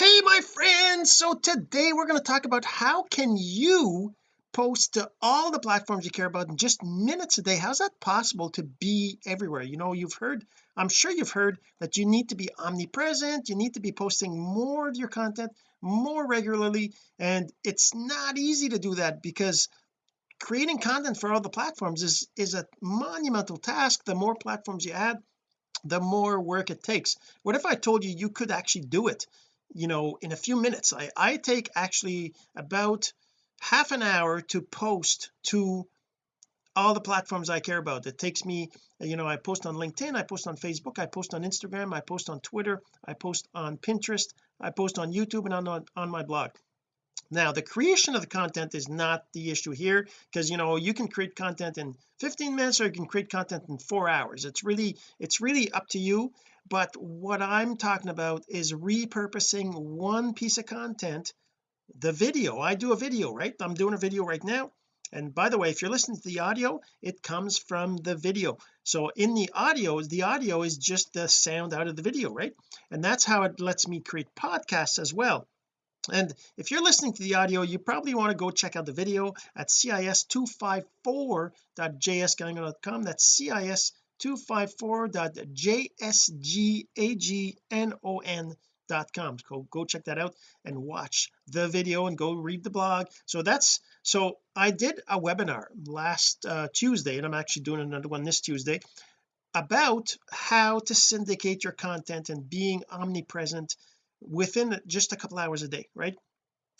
hey my friends. So today we're going to talk about how can you post to all the platforms you care about in just minutes a day? How's that possible to be everywhere? You know you've heard I'm sure you've heard that you need to be omnipresent. You need to be posting more of your content more regularly. And it's not easy to do that because creating content for all the platforms is is a monumental task. The more platforms you add the more work it takes. What if I told you you could actually do it you know in a few minutes. I, I take actually about half an hour to post to all the platforms I care about. It takes me you know I post on LinkedIn I post on Facebook I post on Instagram I post on Twitter I post on Pinterest I post on YouTube and on on my blog. Now the creation of the content is not the issue here because you know you can create content in 15 minutes or you can create content in four hours. It's really it's really up to you but what I'm talking about is repurposing one piece of content the video. I do a video right? I'm doing a video right now. And by the way if you're listening to the audio it comes from the video. So in the audio the audio is just the sound out of the video right? And that's how it lets me create podcasts as well. And if you're listening to the audio you probably want to go check out the video at cis254.jsgagnon.com that's cis254.jsgagnon.com go go check that out and watch the video and go read the blog. So that's so I did a webinar last uh, Tuesday and I'm actually doing another one this Tuesday about how to syndicate your content and being omnipresent within just a couple hours a day right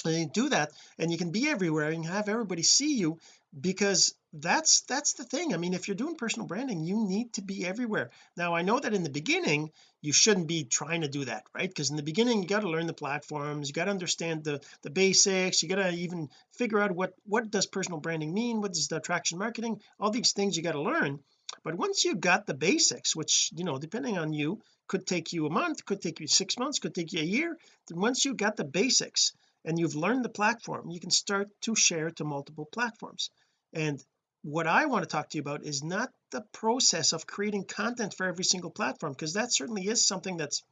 and you do that and you can be everywhere and have everybody see you because that's that's the thing. I mean if you're doing personal branding you need to be everywhere. Now I know that in the beginning you shouldn't be trying to do that right? Because in the beginning you got to learn the platforms you got to understand the the basics you got to even figure out what what does personal branding mean what does the attraction marketing all these things you got to learn. But once you've got the basics which you know depending on you could take you a month could take you six months could take you a year then once you got the basics and you've learned the platform you can start to share to multiple platforms. And what I want to talk to you about is not the process of creating content for every single platform because that certainly is something that's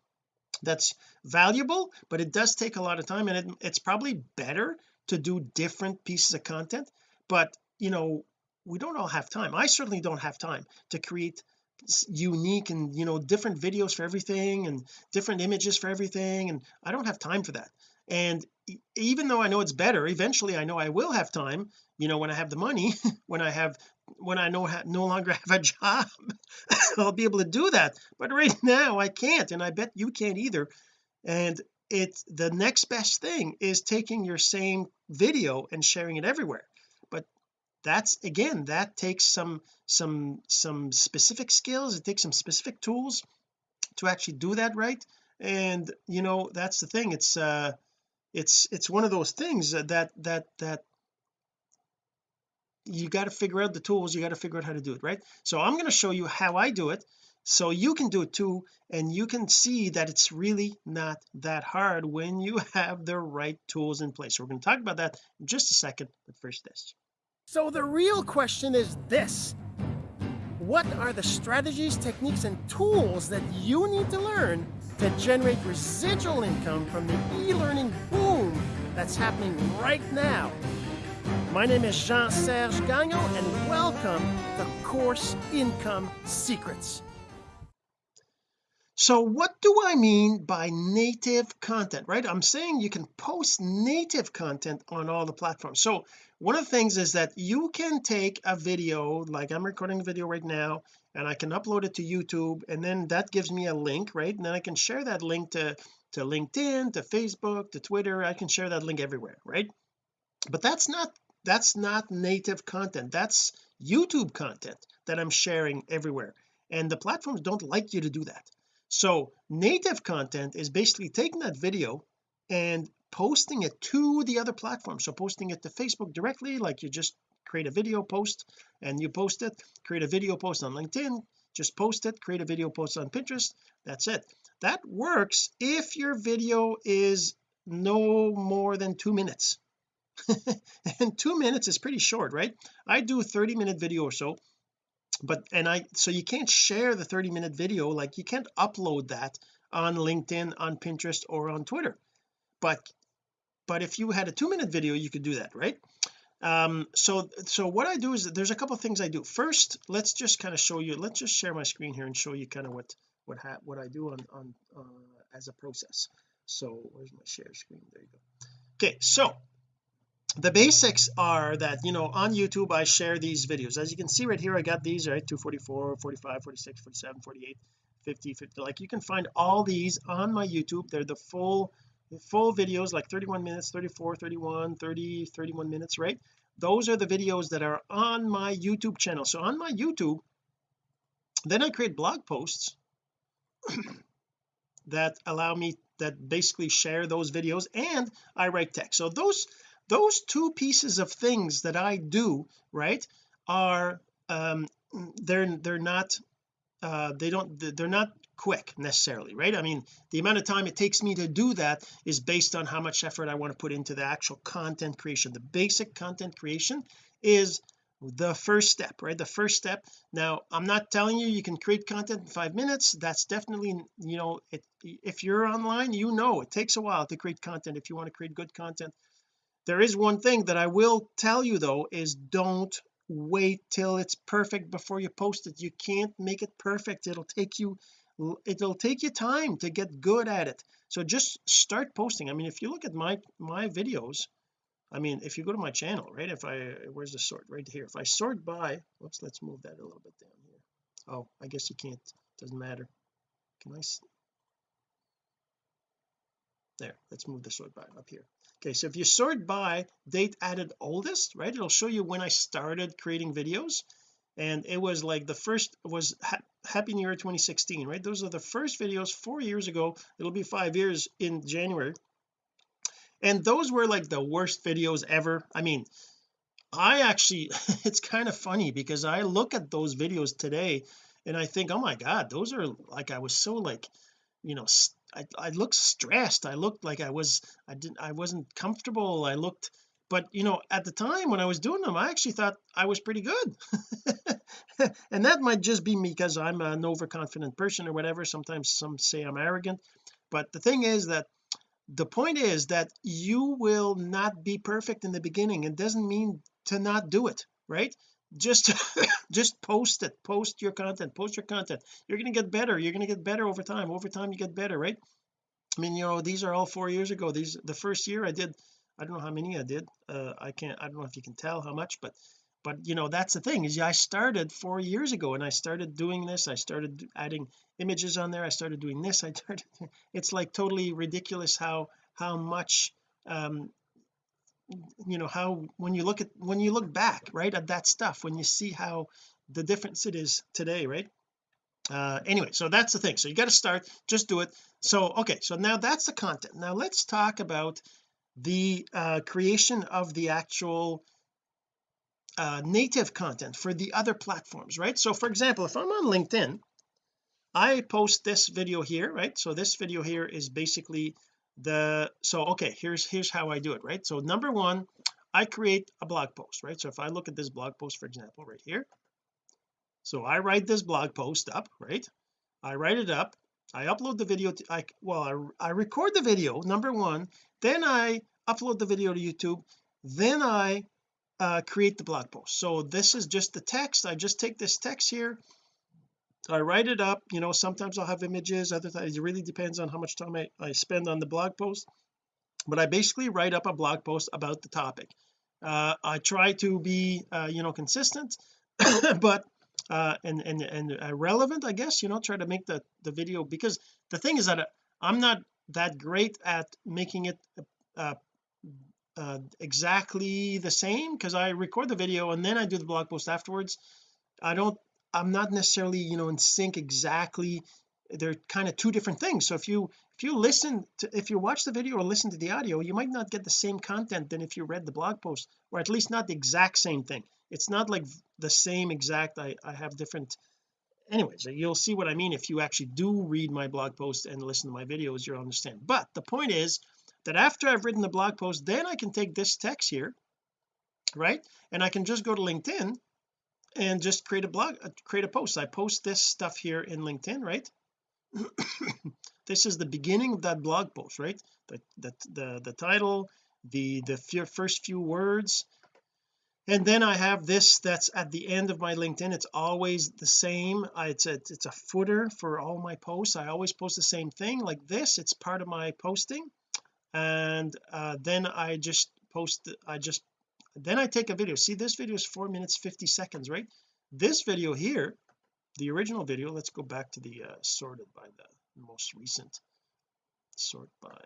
that's valuable but it does take a lot of time and it, it's probably better to do different pieces of content but you know we don't all have time. I certainly don't have time to create unique and you know different videos for everything and different images for everything and I don't have time for that and even though I know it's better eventually I know I will have time you know when I have the money when I have when I no no longer have a job I'll be able to do that. But right now I can't and I bet you can't either. And it's the next best thing is taking your same video and sharing it everywhere. But that's again that takes some some some specific skills it takes some specific tools to actually do that right. And you know that's the thing it's uh it's it's one of those things that that that you got to figure out the tools you got to figure out how to do it right? So I'm going to show you how I do it so you can do it too and you can see that it's really not that hard when you have the right tools in place. So we're going to talk about that in just a second but first this. So the real question is this. What are the strategies techniques and tools that you need to learn to generate residual income from the e-learning boom that's happening right now. My name is Jean-Serge Gagnon and welcome to Course Income Secrets. So what do I mean by native content right? I'm saying you can post native content on all the platforms. So one of the things is that you can take a video like I'm recording a video right now and I can upload it to YouTube and then that gives me a link right? And then I can share that link to to LinkedIn to Facebook to Twitter. I can share that link everywhere right? But that's not that's not native content. That's YouTube content that I'm sharing everywhere. And the platforms don't like you to do that. So native content is basically taking that video and posting it to the other platforms so posting it to Facebook directly like you just create a video post and you post it create a video post on LinkedIn just post it create a video post on Pinterest that's it. That works if your video is no more than two minutes. And two minutes is pretty short right? I do a 30 minute video or so but and I so you can't share the 30 minute video like you can't upload that on LinkedIn on Pinterest or on Twitter. But but if you had a two minute video you could do that right um so so what I do is there's a couple of things I do. First let's just kind of show you let's just share my screen here and show you kind of what what ha what I do on on uh, as a process. So where's my share screen? There you go. Okay so the basics are that you know on YouTube I share these videos. As you can see right here I got these right 244 45 46 47 48 50 50 like you can find all these on my YouTube. They're the full full videos like 31 minutes 34 31 30 31 minutes right? Those are the videos that are on my YouTube channel. So on my YouTube then I create blog posts that allow me that basically share those videos and I write text. So those those two pieces of things that I do right are um they're they're not uh they don't they're not quick necessarily right? I mean the amount of time it takes me to do that is based on how much effort I want to put into the actual content creation. The basic content creation is the first step right? The first step. Now I'm not telling you you can create content in five minutes. That's definitely you know it, if you're online you know it takes a while to create content if you want to create good content. There is one thing that I will tell you though is don't wait till it's perfect before you post it. You can't make it perfect. It'll take you it'll take you time to get good at it. So just start posting. I mean if you look at my my videos I mean if you go to my channel right if I where's the sort? Right here. If I sort by whoops let's move that a little bit down here. Oh I guess you can't doesn't matter. Can I there let's move the sort by up here. Okay so if you sort by date added oldest right it'll show you when I started creating videos and it was like the first was ha happy new year 2016 right? Those are the first videos four years ago. It'll be five years in January. And those were like the worst videos ever. I mean I actually it's kind of funny because I look at those videos today and I think oh my god those are like I was so like you know I, I looked stressed. I looked like I was I didn't I wasn't comfortable. I looked but you know at the time when I was doing them I actually thought I was pretty good and that might just be me because I'm an overconfident person or whatever. Sometimes some say I'm arrogant. But the thing is that the point is that you will not be perfect in the beginning. It doesn't mean to not do it right? Just just post it. Post your content. Post your content. You're going to get better. You're going to get better over time. Over time you get better right? I mean you know these are all four years ago. These the first year I did I don't know how many I did. Uh I can't I don't know if you can tell how much but but you know that's the thing is I started four years ago and I started doing this I started adding images on there I started doing this I started it's like totally ridiculous how how much um you know how when you look at when you look back right at that stuff when you see how the difference it is today right? Uh anyway so that's the thing so you got to start just do it. So okay so now that's the content. Now let's talk about the uh creation of the actual uh native content for the other platforms right? So for example if I'm on LinkedIn I post this video here right? So this video here is basically the so okay here's here's how I do it right? So number one I create a blog post right? So if I look at this blog post for example right here so I write this blog post up right? I write it up I upload the video to I well I, I record the video number one then I upload the video to YouTube then I uh, create the blog post. So this is just the text. I just take this text here. I write it up. You know sometimes I'll have images other times it really depends on how much time I, I spend on the blog post. But I basically write up a blog post about the topic. Uh, I try to be uh, you know consistent but uh and and and uh, relevant I guess you know try to make the the video because the thing is that I'm not that great at making it uh, uh exactly the same because I record the video and then I do the blog post afterwards. I don't I'm not necessarily you know in sync exactly. They're kind of two different things. So if you if you listen to if you watch the video or listen to the audio you might not get the same content than if you read the blog post or at least not the exact same thing. It's not like the same exact I, I have different anyways you'll see what I mean if you actually do read my blog post and listen to my videos you'll understand. But the point is that after I've written the blog post then I can take this text here right? And I can just go to LinkedIn and just create a blog uh, create a post. I post this stuff here in LinkedIn right? This is the beginning of that blog post right? The the the, the title the the first few words. And then I have this that's at the end of my LinkedIn. It's always the same. It's a it's a footer for all my posts. I always post the same thing like this. It's part of my posting and uh, then I just post I just then I take a video. See this video is four minutes 50 seconds right? This video here the original video let's go back to the uh, sorted by the most recent sort by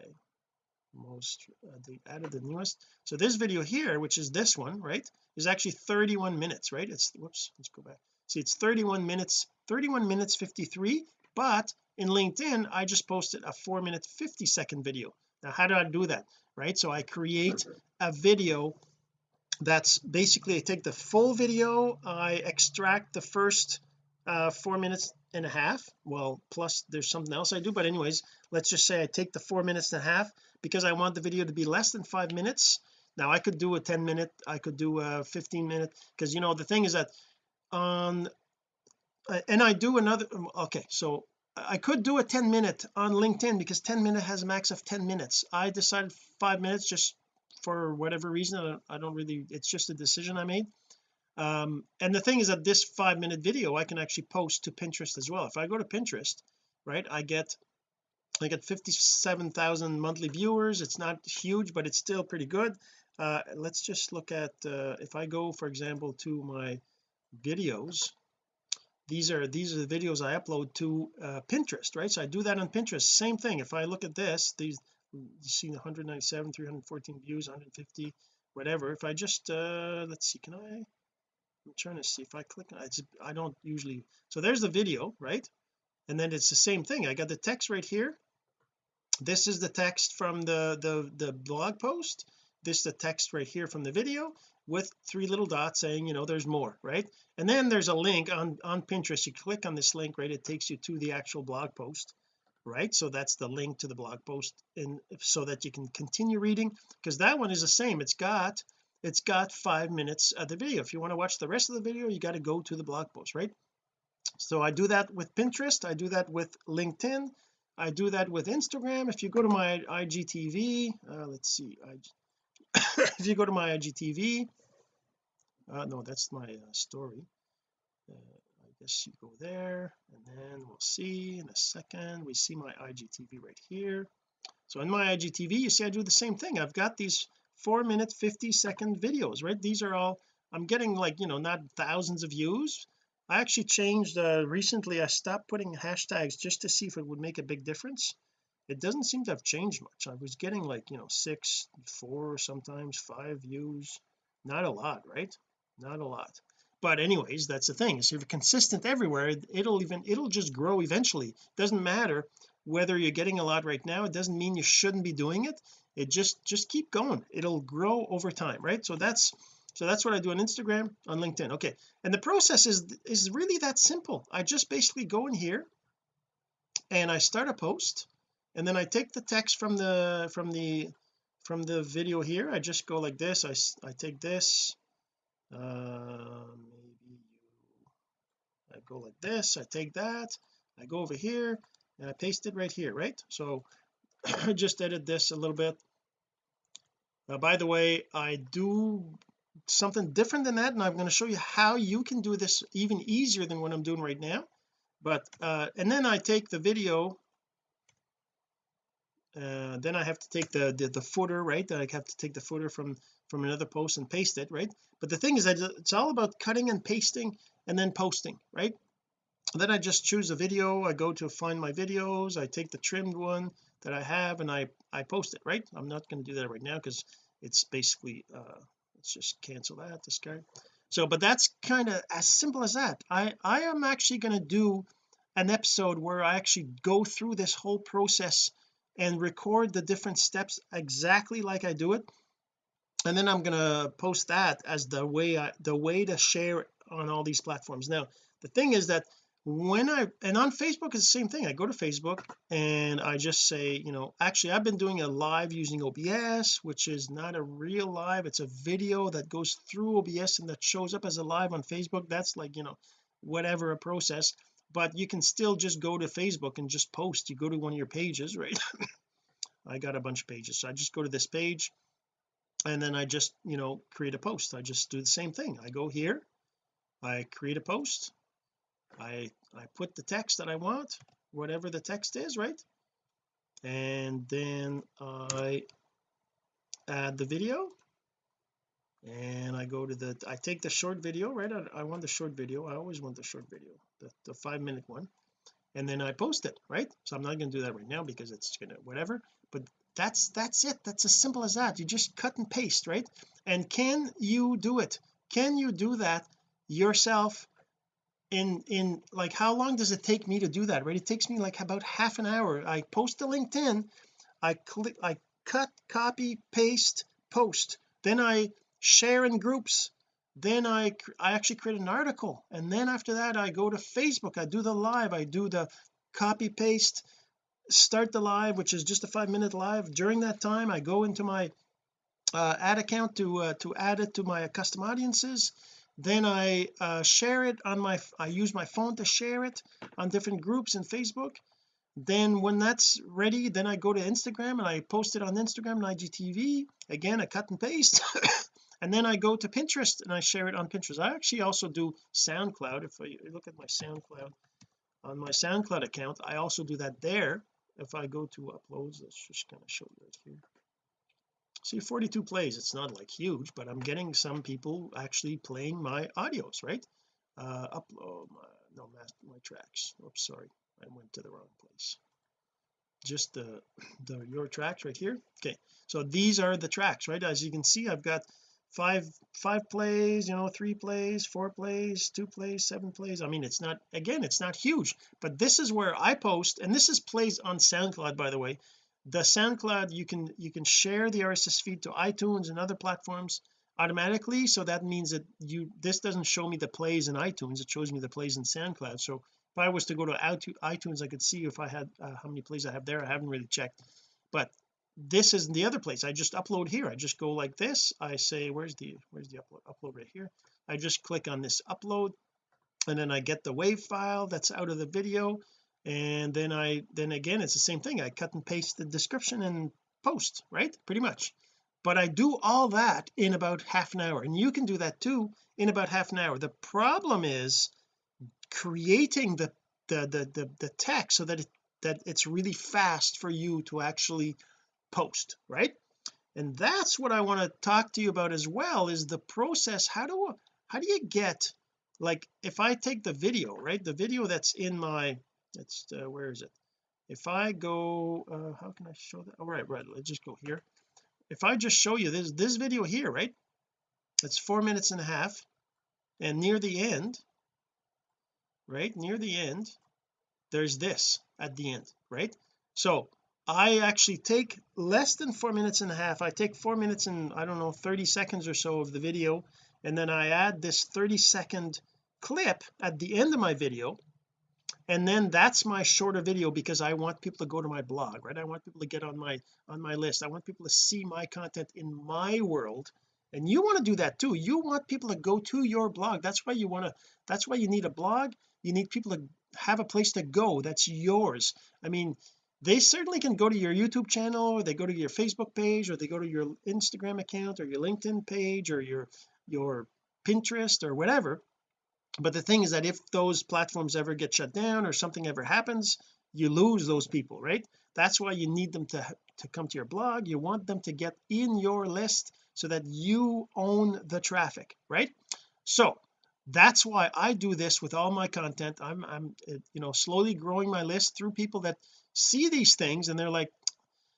most uh, added the newest. So this video here which is this one right is actually 31 minutes right? It's whoops let's go back. See it's 31 minutes 31 minutes 53 but in LinkedIn I just posted a 4 minute 50 second video now how do I do that right? So I create a video that's basically I take the full video I extract the first uh four minutes and a half. Well plus there's something else I do but anyways let's just say I take the four minutes and a half because I want the video to be less than five minutes. Now I could do a 10 minute I could do a 15 minute because you know the thing is that on uh, and I do another okay so I could do a 10 minute on LinkedIn because 10 minute has a max of 10 minutes. I decided five minutes just for whatever reason. I don't, really it's just a decision I made. Um and the thing is that this five minute video I can actually post to Pinterest as well. If I go to Pinterest right I get I get 57,000 monthly viewers. It's not huge but it's still pretty good. Uh let's just look at uh if I go for example to my videos these are these are the videos I upload to uh Pinterest right? So I do that on Pinterest same thing. If I look at this these you see 197 314 views 150 whatever. If I just uh let's see can I I'm trying to see if I click I, I don't usually so there's the video right? And then it's the same thing. I got the text right here. This is the text from the the the blog post this is the text right here from the video with three little dots saying you know there's more right? And then there's a link on on Pinterest. You click on this link right it takes you to the actual blog post right? So that's the link to the blog post and so that you can continue reading because that one is the same. It's got it's got five minutes of the video. If you want to watch the rest of the video you got to go to the blog post right? So I do that with Pinterest I do that with LinkedIn I do that with Instagram. If you go to my IGTV uh, let's see if you go to my IGTV uh, no that's my uh, story. Uh, I guess you go there and then we'll see in a second. We see my IGTV right here. So in my IGTV you see I do the same thing. I've got these four minute 50 second videos right? These are all I'm getting like you know not thousands of views. I actually changed uh, recently I stopped putting hashtags just to see if it would make a big difference it doesn't seem to have changed much. I was getting like you know six four sometimes five views. Not a lot right? Not a lot. But anyways that's the thing. So if you're consistent everywhere it'll even it'll just grow eventually. Doesn't matter whether you're getting a lot right now. It doesn't mean you shouldn't be doing it. It just just keep going. It'll grow over time right? So that's so that's what I do on Instagram on LinkedIn. Okay. And the process is is really that simple. I just basically go in here and I start a post and then I take the text from the from the from the video here. I just go like this. I, I take this. Uh maybe you I go like this. I take that. I go over here and I paste it right here right? So I just edit this a little bit. Uh, by the way I do something different than that and I'm going to show you how you can do this even easier than what I'm doing right now. But uh and then I take the video uh then I have to take the, the the footer right? I have to take the footer from from another post and paste it right? But the thing is that it's all about cutting and pasting and then posting right? Then I just choose a video. I go to find my videos. I take the trimmed one that I have and I I post it right? I'm not going to do that right now because it's basically uh let's just cancel that discard so but that's kind of as simple as that. I I am actually going to do an episode where I actually go through this whole process and record the different steps exactly like I do it. And then I'm to post that as the way I the way to share on all these platforms. Now the thing is that when I and on Facebook it's the same thing. I go to Facebook and I just say you know actually I've been doing a live using OBS which is not a real live. It's a video that goes through OBS and that shows up as a live on Facebook. That's like you know whatever a process but you can still just go to Facebook and just post. You go to one of your pages right? I got a bunch of pages so I just go to this page and then I just you know create a post. I just do the same thing. I go here I create a post I I put the text that I want whatever the text is right? And then I add the video and I go to the I take the short video right? I, I want the short video. I always want the short video the, the five minute one and then I post it right? So I'm not going to do that right now because it's gonna whatever but that's that's it. That's as simple as that. You just cut and paste right? And can you do it? Can you do that yourself in in like how long does it take me to do that right? It takes me like about half an hour. I post to LinkedIn I click I cut copy paste post. Then I share in groups then I I actually create an article and then after that I go to Facebook. I do the live. I do the copy paste start the live which is just a five minute live. During that time I go into my uh, ad account to uh, to add it to my custom audiences. Then I uh, share it on my I use my phone to share it on different groups in Facebook. Then when that's ready then I go to Instagram and I post it on Instagram and IGTV again I cut and paste and then I go to Pinterest and I share it on Pinterest. I actually also do SoundCloud. If I look at my SoundCloud on my SoundCloud account I also do that there. If I go to uploads let's just kind of show you right here. See 42 plays it's not like huge but I'm getting some people actually playing my audios right? Uh upload my no my, my tracks. Oops sorry I went to the wrong place. Just the the your tracks right here? Okay so these are the tracks right? As you can see I've got five five plays you know three plays four plays two plays seven plays. I mean it's not again it's not huge but this is where I post and this is plays on SoundCloud by the way. The SoundCloud you can you can share the RSS feed to iTunes and other platforms automatically. So that means that you this doesn't show me the plays in iTunes it shows me the plays in SoundCloud. So if I was to go to iTunes I could see if I had uh, how many plays I have there. I haven't really checked. But this is the other place. I just upload here. I just go like this. I say where's the where's the upload upload right here? I just click on this upload and then I get the wave file that's out of the video. And then I then again it's the same thing. I cut and paste the description and post right? Pretty much. But I do all that in about half an hour. And you can do that too in about half an hour. The problem is creating the the the the, the text so that it that it's really fast for you to actually post right? And that's what I want to talk to you about as well is the process. How do how do you get like if I take the video right? The video that's in my it's uh, where is it? If I go uh, how can I show that? All right right let's just go here. If I just show you this this video here right? It's four minutes and a half and near the end right? Near the end there's this at the end right? So I actually take less than four minutes and a half. I take four minutes and I don't know 30 seconds or so of the video and then I add this 30 second clip at the end of my video and then that's my shorter video because I want people to go to my blog right? I want people to get on my on my list. I want people to see my content in my world and you want to do that too. You want people to go to your blog. That's why you want to that's why you need a blog. You need people to have a place to go. That's yours. I mean they certainly can go to your YouTube channel or they go to your Facebook page or they go to your Instagram account or your LinkedIn page or your your Pinterest or whatever. But the thing is that if those platforms ever get shut down or something ever happens you lose those people right? That's why you need them to to come to your blog. You want them to get in your list so that you own the traffic right? So that's why I do this with all my content. I'm I'm you know slowly growing my list through people that see these things and they're like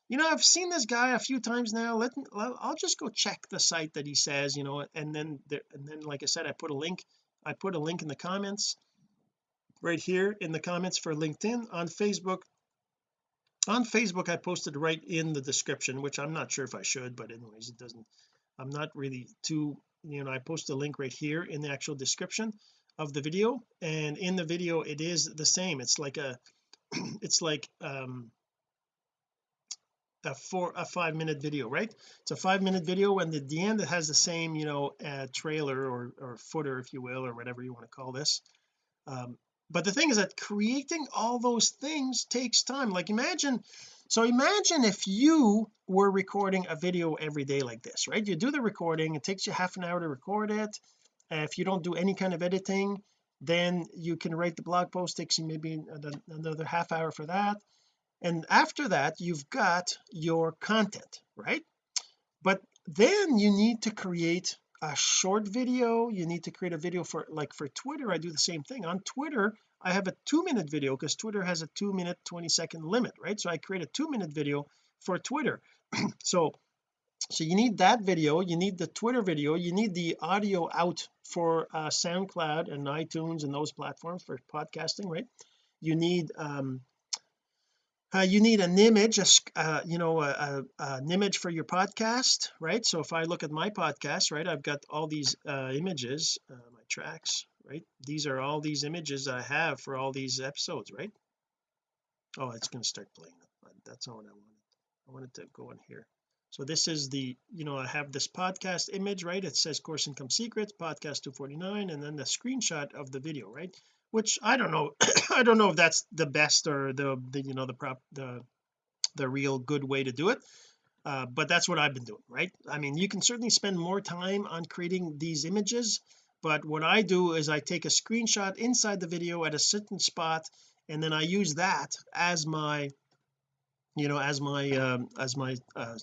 you know I've seen this guy a few times now. Let me, I'll just go check the site that he says you know and then there and then like I said I put a link I put a link in the comments right here in the comments for LinkedIn. On Facebook on Facebook I posted right in the description which I'm not sure if I should but anyways it doesn't I'm not really too you know I post a link right here in the actual description of the video. And in the video it is the same. It's like a it's like um a four a five minute video right? It's a five minute video and at the end it has the same you know uh, trailer or or footer if you will or whatever you want to call this. Um but the thing is that creating all those things takes time. Like imagine so imagine if you were recording a video every day like this right? You do the recording it takes you half an hour to record it. If you don't do any kind of editing then you can write the blog post takes you maybe another half hour for that. And after that you've got your content right? But then you need to create a short video. You need to create a video for like for Twitter. I do the same thing. On Twitter I have a two minute video because Twitter has a two minute 20 second limit right? So I create a two minute video for Twitter. So so you need that video you need the Twitter video you need the audio out for uh, SoundCloud and iTunes and those platforms for podcasting right? You need um uh, you need an image a, uh, you know a, a, an image for your podcast right? So if I look at my podcast right I've got all these uh, images uh, my tracks right? These are all these images I have for all these episodes right? Oh it's going to start playing that's not what I wanted. I wanted to go in here so this is the you know I have this podcast image right? It says course income secrets podcast 249 and then the screenshot of the video right? Which I don't know I don't know if that's the best or the, the you know the prop the the real good way to do it uh, but that's what I've been doing right? I mean you can certainly spend more time on creating these images but what I do is I take a screenshot inside the video at a certain spot and then I use that as my you know as my um, as my uh,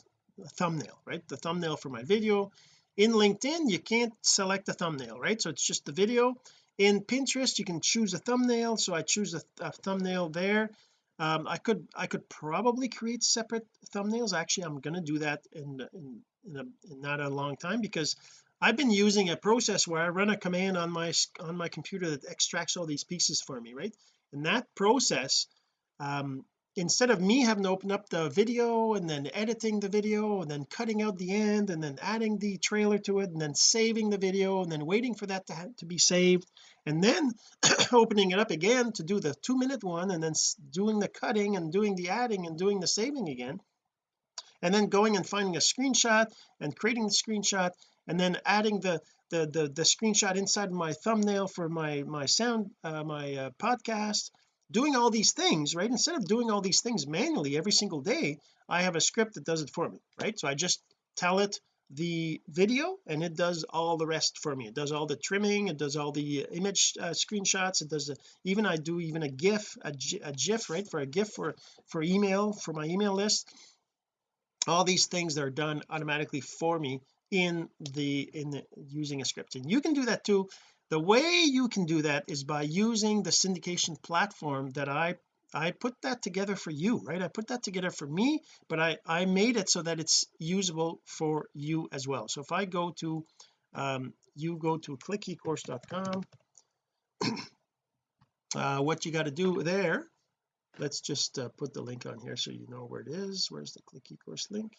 thumbnail right? The thumbnail for my video. In LinkedIn you can't select a thumbnail right? So it's just the video. In Pinterest you can choose a thumbnail. So I choose a, a thumbnail there. Um, I could I could probably create separate thumbnails. Actually I'm going to do that in in, in, a, in not a long time because I've been using a process where I run a command on my on my computer that extracts all these pieces for me right? And that process um, instead of me having to open up the video and then editing the video and then cutting out the end and then adding the trailer to it and then saving the video and then waiting for that to, to be saved and then opening it up again to do the two minute one and then doing the cutting and doing the adding and doing the saving again and then going and finding a screenshot and creating the screenshot and then adding the the the, the screenshot inside my thumbnail for my my sound uh, my uh, podcast doing all these things right? Instead of doing all these things manually every single day I have a script that does it for me right? So I just tell it the video and it does all the rest for me. It does all the trimming it does all the image uh, screenshots it does even I do even a gif a, a gif right for a gif for for email for my email list. All these things that are done automatically for me in the in the, using a script. And you can do that too the way you can do that is by using the syndication platform that I I put that together for you right? I put that together for me but I I made it so that it's usable for you as well. So if I go to um, you go to clickecourse.com uh, what you got to do there let's just uh, put the link on here so you know where it is. Where's the click ecourse link?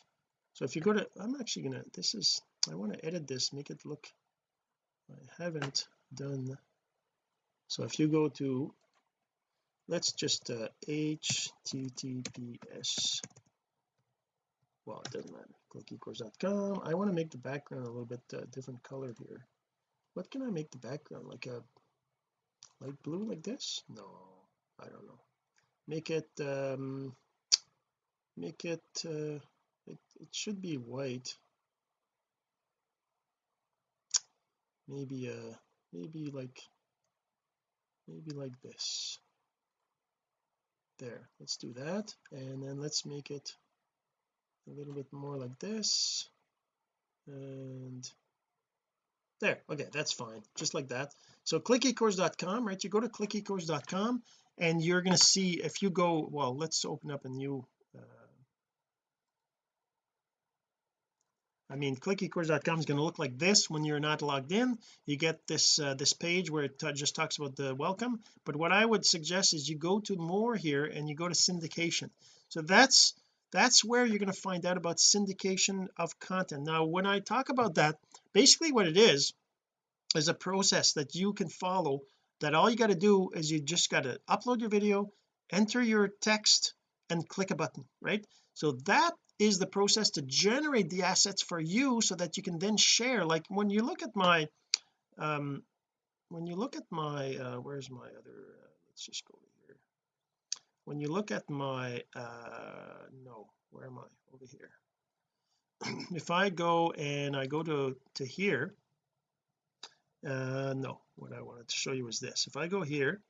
So if you go to I'm actually gonna this is I want to edit this make it look I haven't done. So if you go to let's just uh, https well it doesn't matter. Clickecourse.com I want to make the background a little bit uh, different color here. What can I make the background like a light blue like this? No I don't know. Make it um make it uh it, it should be white. Maybe uh maybe like maybe like this. There let's do that. And then let's make it a little bit more like this. And there okay that's fine just like that. So clickecourse.com right? You go to clickecourse.com and you're going to see if you go well let's open up a new uh, I mean clickecourse.com is going to look like this when you're not logged in. You get this uh, this page where it just talks about the welcome. But what I would suggest is you go to more here and you go to syndication. So that's that's where you're going to find out about syndication of content. Now when I talk about that basically what it is is a process that you can follow that all you got to do is you just got to upload your video enter your text and click a button right? So that is the process to generate the assets for you so that you can then share. Like when you look at my um when you look at my uh where's my other uh, let's just go here. When you look at my uh no where am I? Over here. If I go and I go to to here uh no what I wanted to show you is this. If I go here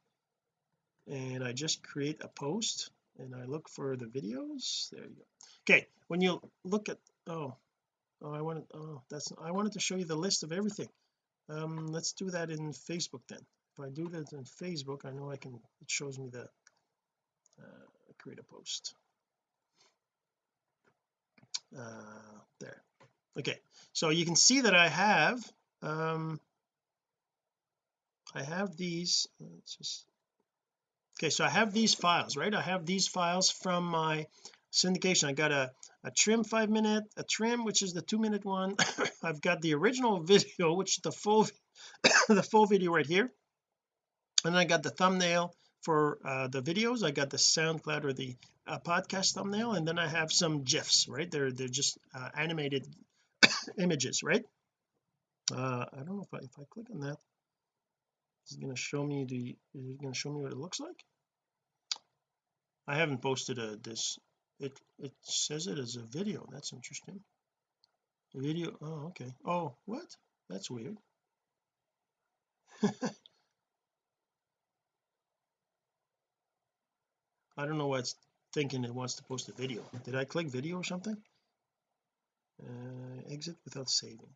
and I just create a post and I look for the videos. There you go. Okay when you look at oh oh I wanted oh that's I wanted to show you the list of everything. Um let's do that in Facebook then. If I do that in Facebook I know I can it shows me the uh, create a post. Uh there. Okay so you can see that I have um I have these. Let's just okay so I have these files right? I have these files from my syndication. I got a a trim five minute a trim which is the two minute one. I've got the original video which is the full the full video right here. And then I got the thumbnail for uh, the videos. I got the SoundCloud or the uh, podcast thumbnail. And then I have some gifs right? They're they're just uh, animated images right? Uh I don't know if I if I click on that it's going to show me the is it going to show me what it looks like. I haven't posted a this. It it says it as a video. That's interesting. A video oh okay. Oh what? That's weird. I don't know why it's thinking it wants to post a video. Did I click video or something? Uh, exit without saving.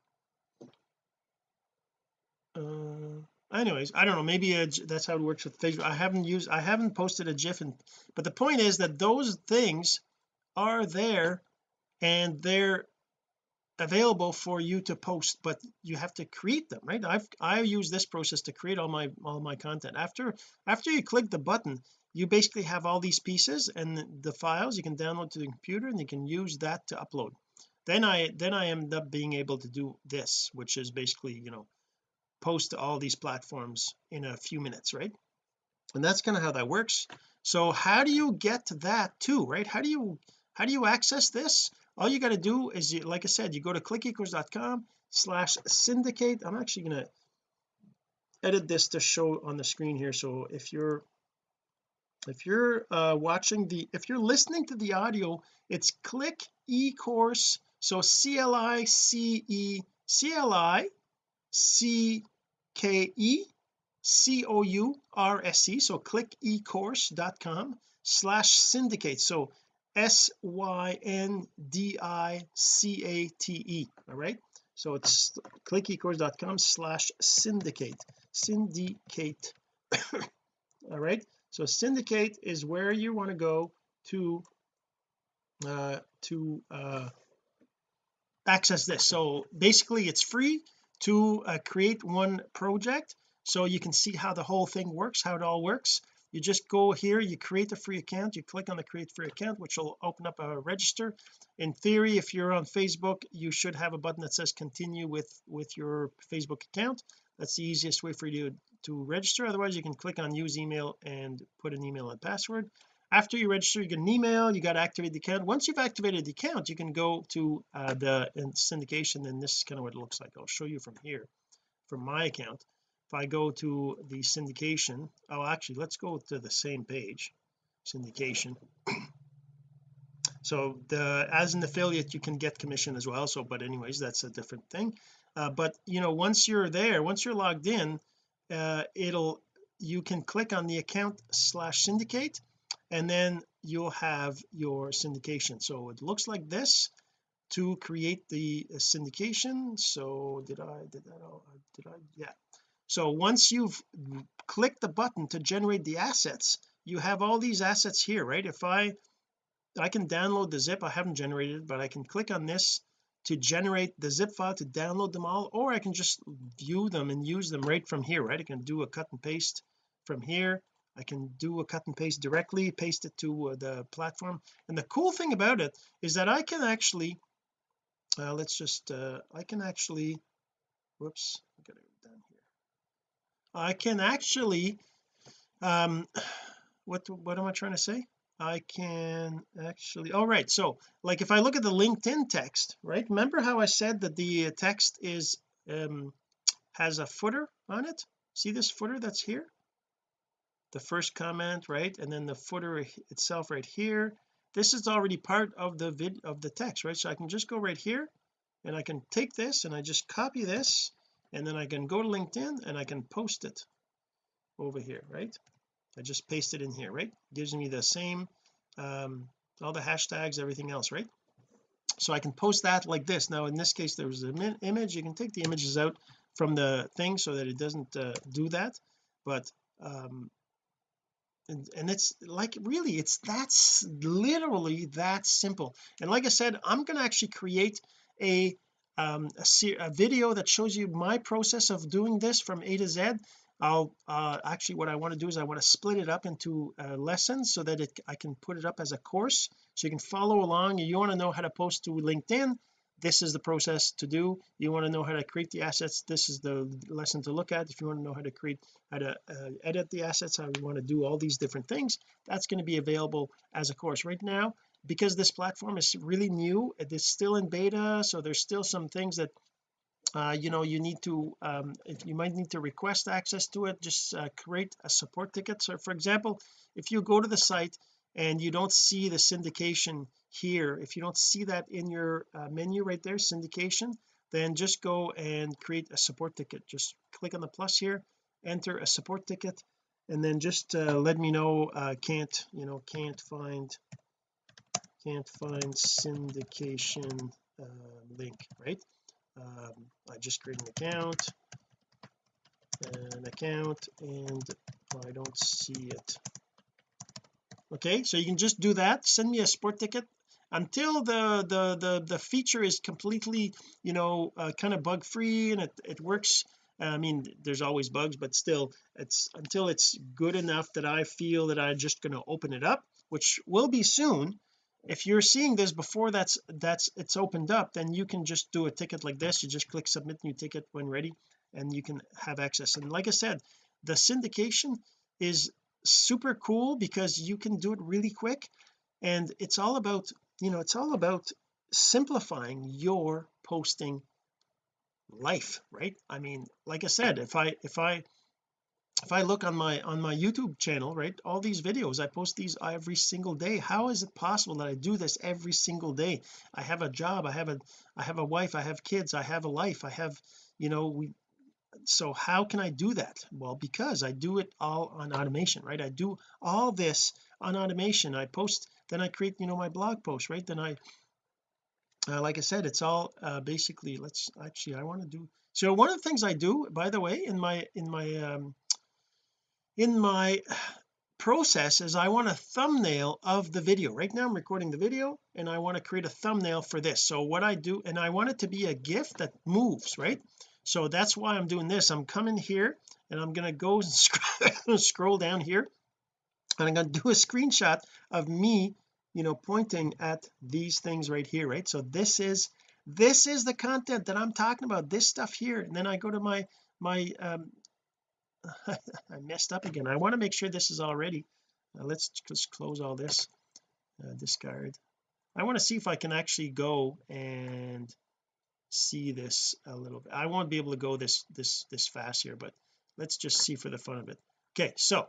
Uh anyways I don't know maybe that's how it works with Facebook. I haven't used I haven't posted a gif and but the point is that those things are there and they're available for you to post but you have to create them right? I've I use this process to create all my all my content. After after you click the button you basically have all these pieces and the files you can download to the computer and you can use that to upload. Then I then I end up being able to do this which is basically you know post to all these platforms in a few minutes right? And that's kind of how that works. So how do you get to that too right? How do you how do you access this? All you got to do is you, like I said you go to clickecourse.com slash syndicate. I'm actually going to edit this to show on the screen here. So if you're if you're uh watching the if you're listening to the audio it's click e-course. So C-L-I-C-E C-L-I C-K-E C-O-U-R-S-E so click ecourse.com slash syndicate. So s-y-n-d-i-c-a-t-e all right? So it's clickecourse.com slash syndicate syndicate all right? So syndicate is where you want to go to uh to uh access this. So basically it's free to uh, create one project so you can see how the whole thing works how it all works. You just go here you create a free account you click on the create free account which will open up a register. In theory if you're on Facebook you should have a button that says continue with with your Facebook account. That's the easiest way for you to, to register. Otherwise you can click on use email and put an email and password after you register you get an email you got to activate the account. Once you've activated the account you can go to uh, the syndication and this is kind of what it looks like. I'll show you from here from my account. If I go to the syndication oh actually let's go to the same page syndication. So the as an affiliate you can get commission as well so but anyways that's a different thing. Uh, but you know once you're there once you're logged in uh, it'll you can click on the account slash syndicate and then you'll have your syndication. So it looks like this to create the syndication. So did I did that oh, did I yeah. So once you've clicked the button to generate the assets you have all these assets here right? If I I can download the zip I haven't generated but I can click on this to generate the zip file to download them all or I can just view them and use them right from here right? I can do a cut and paste from here I can do a cut and paste directly paste it to uh, the platform. And the cool thing about it is that I can actually uh, let's just uh, I can actually whoops I gotta go down here. I can actually um what what am I trying to say? I can actually all right so like if I look at the LinkedIn text right remember how I said that the text is um has a footer on it? See this footer that's here the first comment right? And then the footer itself right here. This is already part of the vid of the text right? So I can just go right here and I can take this and I just copy this and then I can go to LinkedIn and I can post it over here right? I just paste it in here right? Gives me the same um all the hashtags everything else right? So I can post that like this. Now in this case there was an image. You can take the images out from the thing so that it doesn't uh, do that. But um and, and it's like really it's that's literally that simple. And like I said I'm going to actually create a um a, a, video that shows you my process of doing this from A to Z. I'll uh actually what I want to do is I want to split it up into uh, lessons so that it I can put it up as a course. So you can follow along. You want to know how to post to LinkedIn this is the process to do. You want to know how to create the assets this is the lesson to look at. If you want to know how to create how to uh, edit the assets how you want to do all these different things that's going to be available as a course. Right now because this platform is really new it is still in beta so there's still some things that uh, you know you need to um, you might need to request access to it just uh, create a support ticket. So for example if you go to the site and you don't see the syndication here. If you don't see that in your uh, menu right there syndication then just go and create a support ticket. Just click on the plus here enter a support ticket and then just uh, let me know uh, can't you know can't find can't find syndication uh, link right? Um, I just create an account an account and I don't see it okay so you can just do that. Send me a sport ticket. Until the the the the feature is completely you know uh, kind of bug free and it, it works I mean there's always bugs but still it's until it's good enough that I feel that I'm just going to open it up which will be soon. If you're seeing this before that's that's it's opened up then you can just do a ticket like this. You just click submit new ticket when ready and you can have access. And like I said the syndication is super cool because you can do it really quick. And it's all about you know it's all about simplifying your posting life right? I mean like I said if I if I if I look on my on my YouTube channel right all these videos I post these every single day. How is it possible that I do this every single day? I have a job I have a I have a wife I have kids I have a life I have you know we so how can I do that? Well because I do it all on automation right? I do all this on automation. I post then I create you know my blog post right? Then I uh, like I said it's all uh, basically let's actually I want to do so one of the things I do by the way in my in my um in my process is I want a thumbnail of the video. Right now I'm recording the video and I want to create a thumbnail for this. So what I do and I want it to be a GIF that moves right so that's why I'm doing this. I'm coming here and I'm going to go and scroll, scroll down here and I'm going to do a screenshot of me you know pointing at these things right here right? So this is this is the content that I'm talking about this stuff here. And then I go to my my um I messed up again. I want to make sure this is all ready uh, let's just close all this uh, discard. I want to see if I can actually go and see this a little bit. I won't be able to go this this this fast here but let's just see for the fun of it. Okay so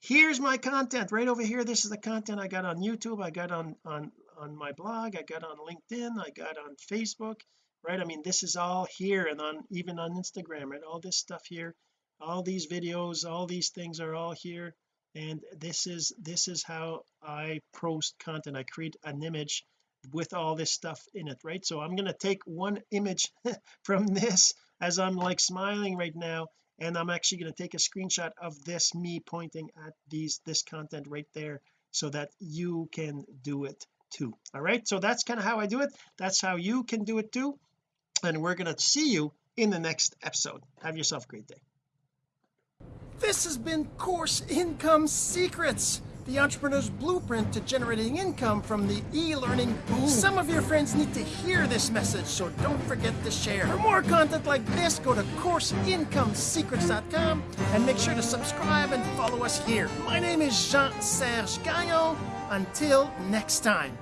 here's my content. Right over here this is the content I got on YouTube I got on on on my blog I got on LinkedIn I got on Facebook right? I mean this is all here and on even on Instagram right? All this stuff here all these videos all these things are all here. And this is this is how I post content. I create an image with all this stuff in it right? So I'm going to take one image from this as I'm like smiling right now and I'm actually going to take a screenshot of this me pointing at these this content right there so that you can do it too all right? So that's kind of how I do it. That's how you can do it too. And we're going to see you in the next episode. Have yourself a great day. This has been course income secrets the entrepreneur's blueprint to generating income from the e-learning boom. Some of your friends need to hear this message, so don't forget to share. For more content like this, go to CourseIncomeSecrets.com and make sure to subscribe and follow us here. My name is Jean-Serge Gagnon. Until next time.